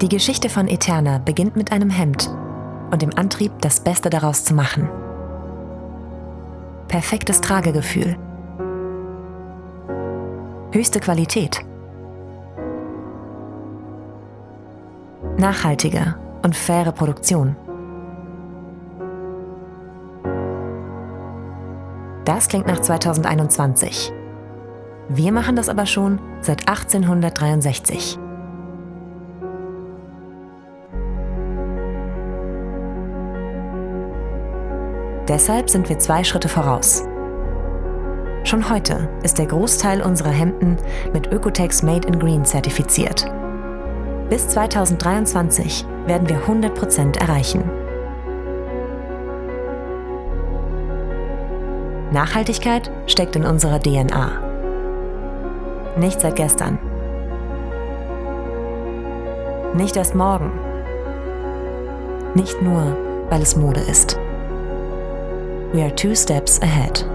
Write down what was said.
Die Geschichte von Eterna beginnt mit einem Hemd und dem Antrieb, das Beste daraus zu machen. Perfektes Tragegefühl. Höchste Qualität. Nachhaltige und faire Produktion. Das klingt nach 2021. Wir machen das aber schon seit 1863. Deshalb sind wir zwei Schritte voraus. Schon heute ist der Großteil unserer Hemden mit Ökotex Made in Green zertifiziert. Bis 2023 werden wir 100% erreichen. Nachhaltigkeit steckt in unserer DNA. Nicht seit gestern. Nicht erst morgen. Nicht nur, weil es Mode ist. We are two steps ahead.